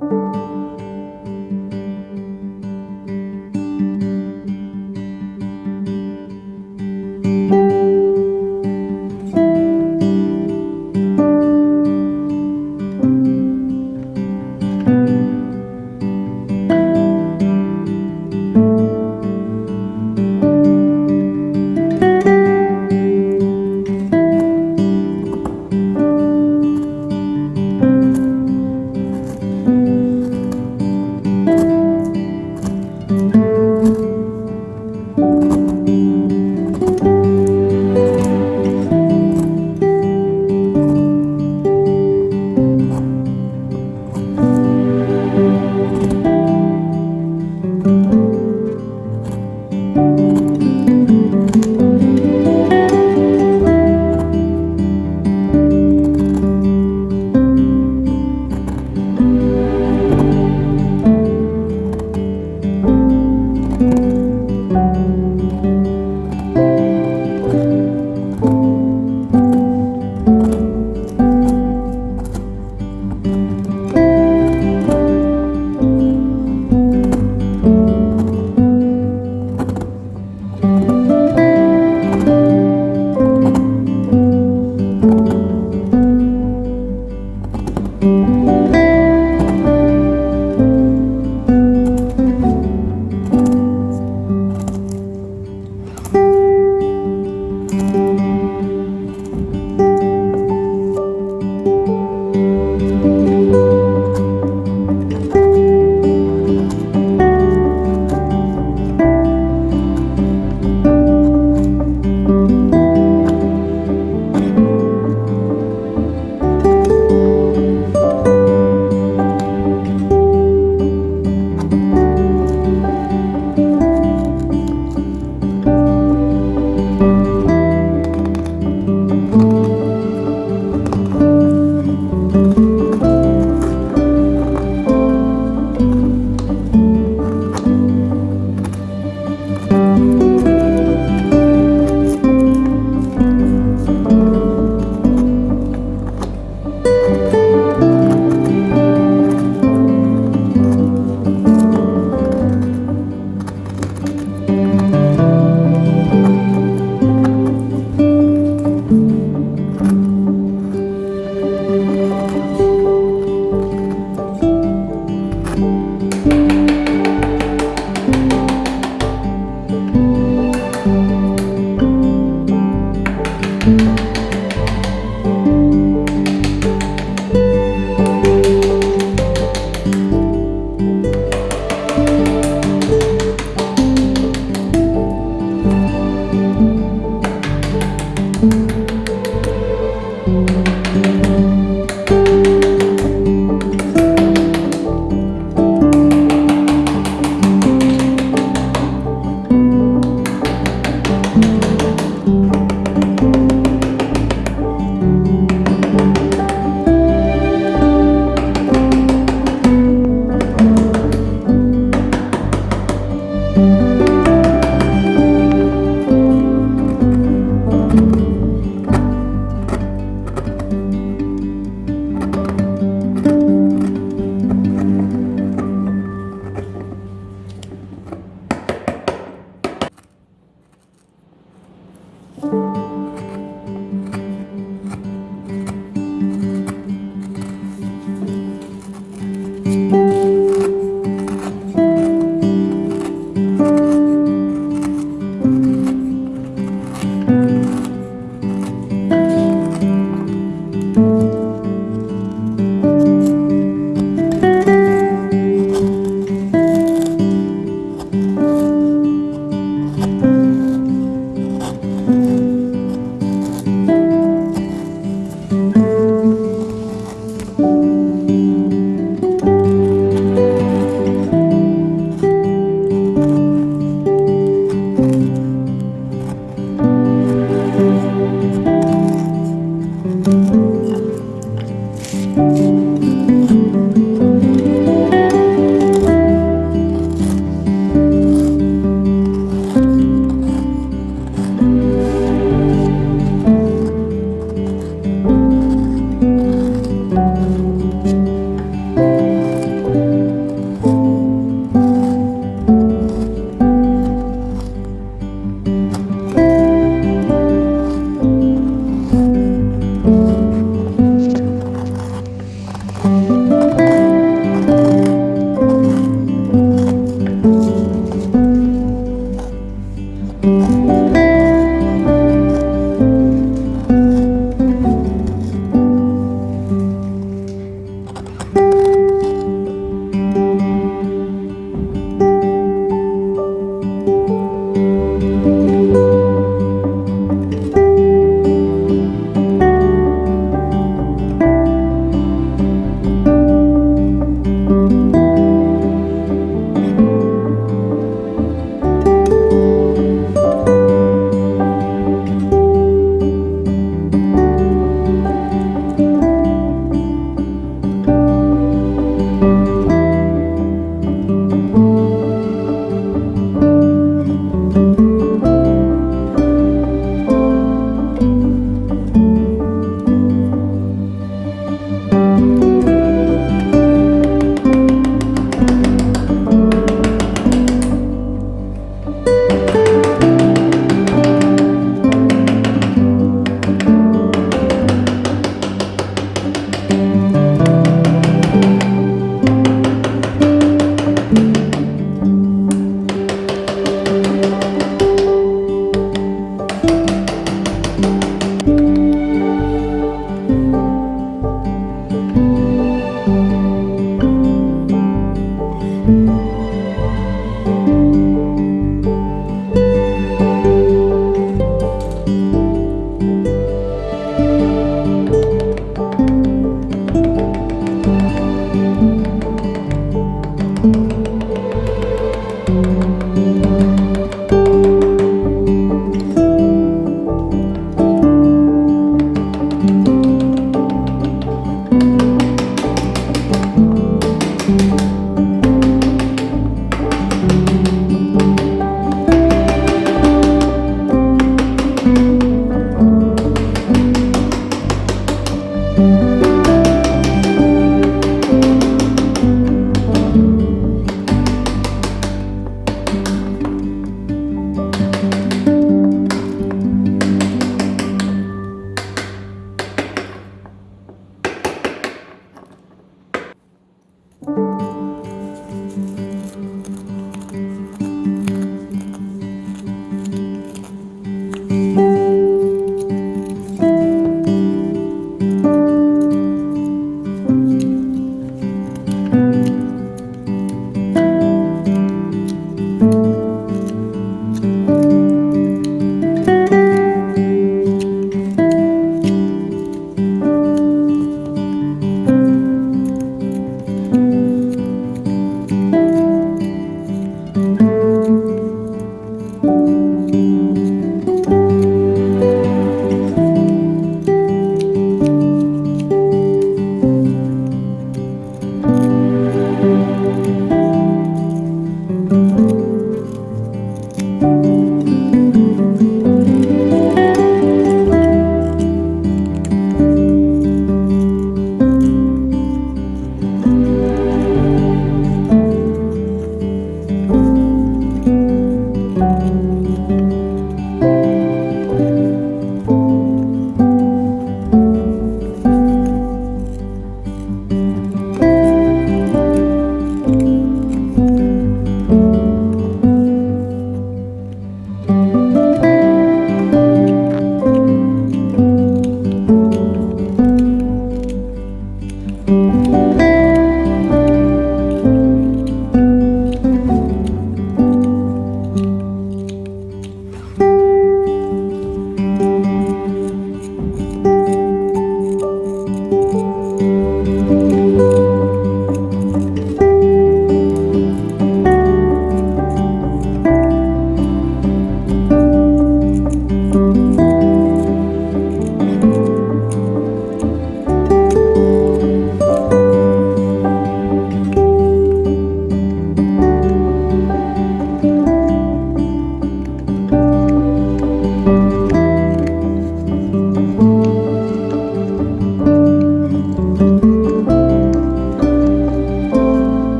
Música